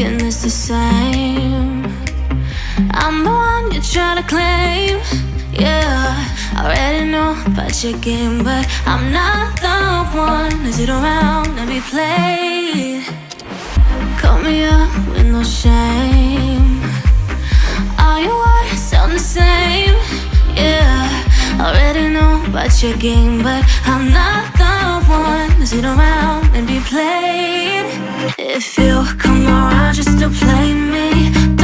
thinking it's the same. I'm the one you try to claim. Yeah, I already know about your game, but I'm not the one to sit around and be played. Call me up with no shame. All your words sound the same. Yeah, I already know about your game, but I'm not Oh, come around just to play me.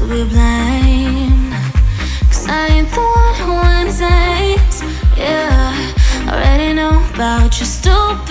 to be blamed Cause I ain't the one who ends it Yeah, I already know about your stupid